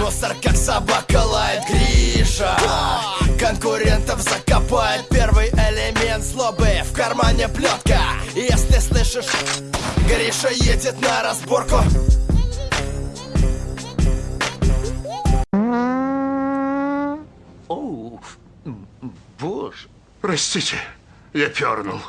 Мусор как собака лает Гриша Конкурентов закопает Первый элемент злобы В кармане плетка Если слышишь Гриша едет на разборку Оу, боже. Простите, я пернул.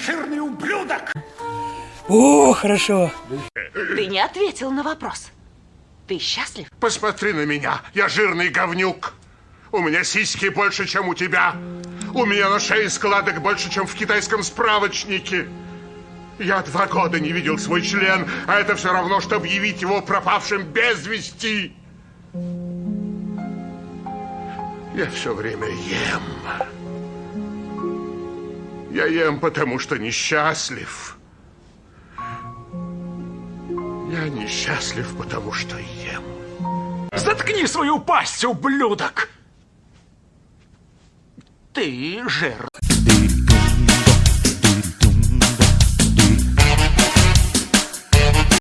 Жирный ублюдок! О, хорошо. Ты не ответил на вопрос. Ты счастлив? Посмотри на меня, я жирный говнюк. У меня сиськи больше, чем у тебя. У меня на шее складок больше, чем в китайском справочнике. Я два года не видел свой член, а это все равно, что объявить его пропавшим без вести. Я все время ем. Я ем, потому что несчастлив. Я несчастлив, потому что ем. Заткни свою пасть, ублюдок! Ты жир.